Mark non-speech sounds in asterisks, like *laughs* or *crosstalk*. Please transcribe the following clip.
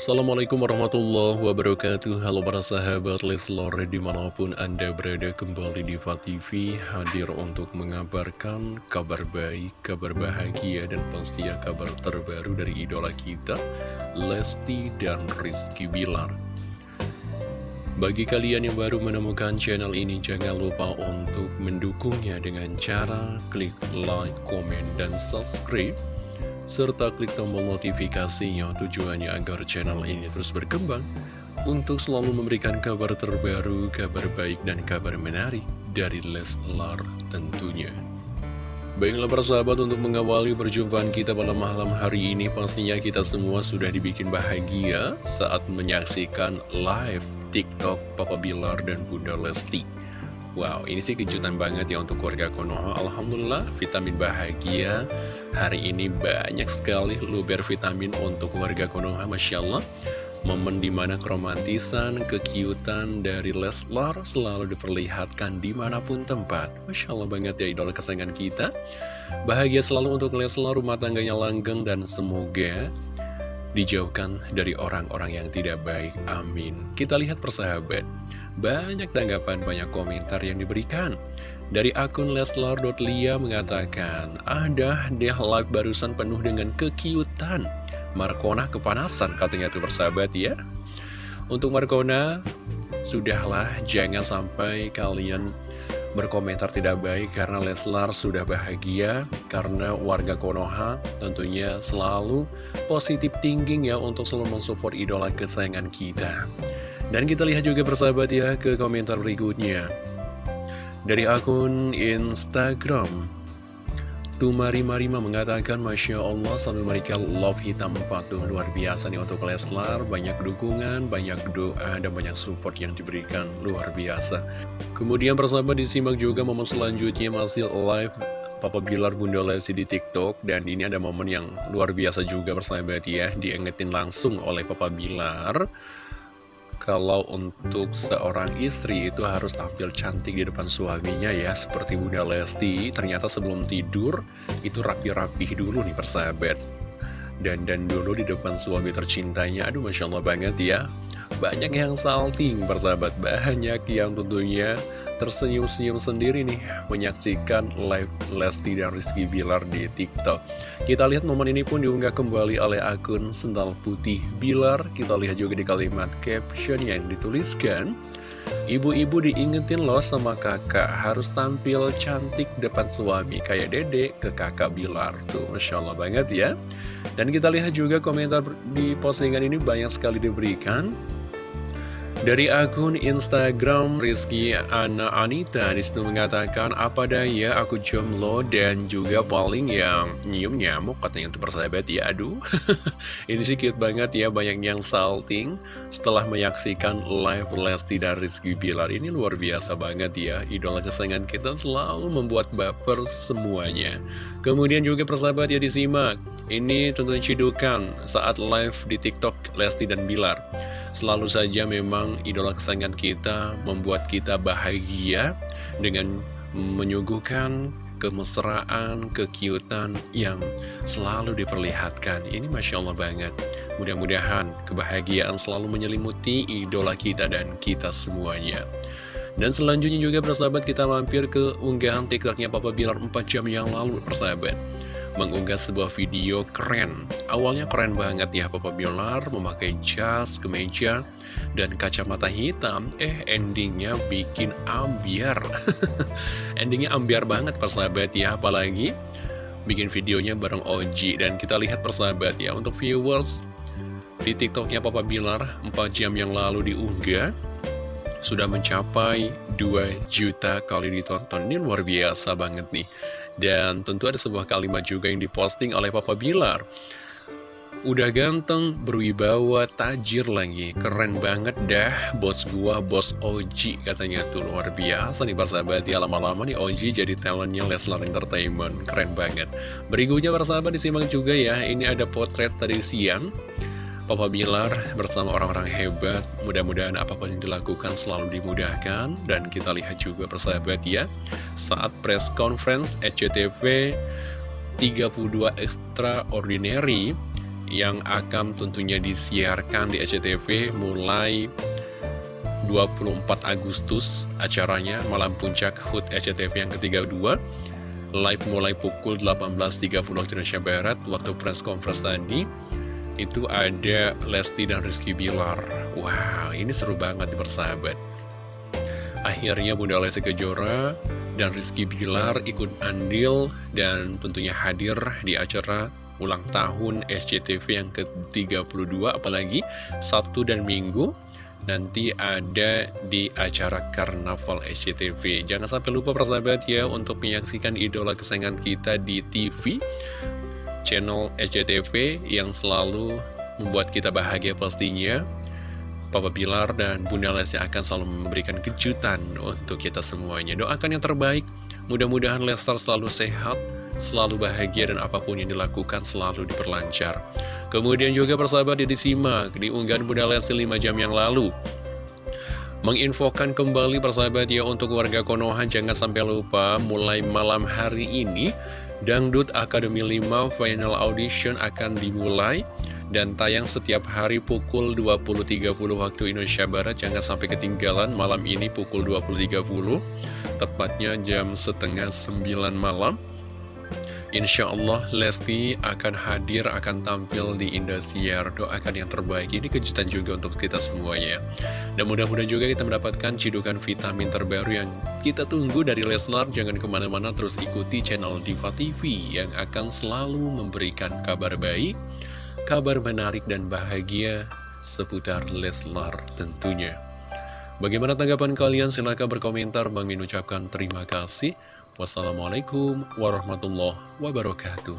Assalamualaikum warahmatullahi wabarakatuh. Halo para sahabat Leslor di mana pun anda berada kembali di TV Hadir untuk mengabarkan kabar baik, kabar bahagia dan pastinya kabar terbaru dari idola kita Lesti dan Rizky Bilar. Bagi kalian yang baru menemukan channel ini jangan lupa untuk mendukungnya dengan cara klik like, komen, dan subscribe serta klik tombol notifikasinya tujuannya agar channel ini terus berkembang untuk selalu memberikan kabar terbaru, kabar baik, dan kabar menarik dari Leslar tentunya. Baiklah persahabat untuk mengawali perjumpaan kita pada malam hari ini pastinya kita semua sudah dibikin bahagia saat menyaksikan live TikTok Papa Bilar dan Bunda Lesti. Wow, ini sih kejutan banget ya untuk keluarga Konoha. Alhamdulillah, vitamin bahagia. Hari ini banyak sekali luber vitamin untuk keluarga Konoha, Masya Allah. Momen di mana keromantisan, kekiutan dari Leslar selalu diperlihatkan di mana pun tempat. Masya Allah banget ya idola kesayangan kita. Bahagia selalu untuk Leslar, rumah tangganya langgeng, dan semoga dijauhkan dari orang-orang yang tidak baik. Amin. Kita lihat persahabat. Banyak tanggapan, banyak komentar yang diberikan. Dari akun Leslar.lia mengatakan, ada deh live barusan penuh dengan kekiutan. Markona kepanasan katanya tuh persahabat ya. Untuk Markona, sudahlah jangan sampai kalian berkomentar tidak baik karena Leslar sudah bahagia karena warga Konoha tentunya selalu positif thinking ya untuk selalu mensupport idola kesayangan kita. Dan kita lihat juga persahabat ya ke komentar berikutnya Dari akun Instagram. Tumari Marima mengatakan Masya Allah sambil mereka love hitam patuh luar biasa nih untuk Leslar. Banyak dukungan, banyak doa, dan banyak support yang diberikan. Luar biasa. Kemudian persahabat disimak juga momen selanjutnya masih live Papa Bilar Bunda Lesti di TikTok. Dan ini ada momen yang luar biasa juga persahabat ya. Diingetin langsung oleh Papa Bilar kalau untuk seorang istri itu harus tampil cantik di depan suaminya ya Seperti Bunda Lesti, ternyata sebelum tidur itu rapi-rapi dulu nih persahabat. Dan dan dulu di depan suami tercintanya, aduh Masya Allah banget ya. Banyak yang salting persahabat, banyak yang tentunya tersenyum-senyum sendiri nih menyaksikan live Lesti dan Rizky Bilar di TikTok. Kita lihat momen ini pun diunggah kembali oleh akun Sendal Putih Bilar. Kita lihat juga di kalimat caption yang dituliskan. Ibu-ibu diingetin loh sama kakak harus tampil cantik depan suami kayak dedek ke kakak Bilar tuh Masya Allah banget ya dan kita lihat juga komentar di postingan ini banyak sekali diberikan dari akun Instagram Rizky Ana Anita di situ mengatakan apa daya aku jomblo dan juga paling yang nyium nyamuk katanya untuk persahabat ya aduh. *laughs* Ini sih cute banget ya banyak yang salting setelah menyaksikan live Lesti dan Rizky Bilar. Ini luar biasa banget ya idola kesayangan kita selalu membuat baper semuanya. Kemudian juga persahabat ya disimak. Ini tentunya cidukan saat live di TikTok Lesti dan Bilar selalu saja memang idola kesayangan kita membuat kita bahagia dengan menyuguhkan kemesraan, kekiutan yang selalu diperlihatkan. Ini Masya Allah banget. Mudah-mudahan kebahagiaan selalu menyelimuti idola kita dan kita semuanya. Dan selanjutnya juga persahabat kita mampir ke unggahan tiktoknya Papa Bilar 4 jam yang lalu persahabat mengunggah sebuah video keren. Awalnya keren banget ya Papa Bilar memakai jas, kemeja, dan kacamata hitam. Eh endingnya bikin ambiar. *laughs* endingnya ambiar banget persahabat ya, apalagi bikin videonya bareng Oji. Dan kita lihat persahabat ya, untuk viewers di tiktoknya Papa Bilar 4 jam yang lalu diunggah sudah mencapai 2 juta kali ditonton Ini luar biasa banget nih. Dan tentu ada sebuah kalimat juga yang diposting oleh Papa Bilar. Udah ganteng, berwibawa, tajir lagi. Keren banget dah bos gua, bos Oji katanya tuh. Luar biasa nih persahabat. Ya Lama-lama nih Oji jadi talentnya Leslar Entertainment. Keren banget. Berikutnya persahabat disimak juga ya. Ini ada potret tadi siang Papa Bilar bersama orang-orang hebat Mudah-mudahan apa pun yang dilakukan selalu dimudahkan. Dan kita lihat juga persahabat ya Saat press conference SCTV 32 Extraordinary yang akan tentunya disiarkan di SCTV mulai 24 Agustus acaranya Malam Puncak HUT SCTV yang ke-32 live mulai pukul 18.30 waktu Indonesia Barat waktu press conference tadi itu ada Lesti dan Rizky Bilar. Wow ini seru banget persahabat. Akhirnya Bunda Lesti Kejora dan Rizky Bilar ikut andil dan tentunya hadir di acara ulang tahun SCTV yang ke-32 apalagi Sabtu dan Minggu. Nanti ada di acara Karnaval SCTV. Jangan sampai lupa persahabat ya untuk menyaksikan idola kesayangan kita di TV, channel SCTV yang selalu membuat kita bahagia pastinya. Papa Bilar dan Bunda Lesti akan selalu memberikan kejutan untuk kita semuanya. Doakan yang terbaik, mudah-mudahan Lester selalu sehat, selalu bahagia dan apa pun yang dilakukan selalu diperlancar. Kemudian juga persahabat disimak di unggahan Bunda Lesti 5 jam yang lalu. Menginfokan kembali persahabat ya untuk warga Konoha jangan sampai lupa mulai malam hari ini Dangdut Academy 5 Final Audition akan dimulai dan tayang setiap hari pukul 20.30 waktu Indonesia Barat. Jangan sampai ketinggalan malam ini pukul 20.30 tepatnya jam setengah 9 malam Insya Allah Lesti akan hadir, akan tampil di Indosiar Doakan yang terbaik, ini kejutan juga untuk kita semuanya Dan mudah-mudahan juga kita mendapatkan cidukan vitamin terbaru yang kita tunggu dari Leslar Jangan ke mana-mana terus ikuti channel Diva TV Yang akan selalu memberikan kabar baik, kabar menarik dan bahagia seputar Leslar tentunya Bagaimana tanggapan kalian? Silahkan berkomentar. Bang Min ucapkan terima kasih. Wassalamualaikum warahmatullahi wabarakatuh.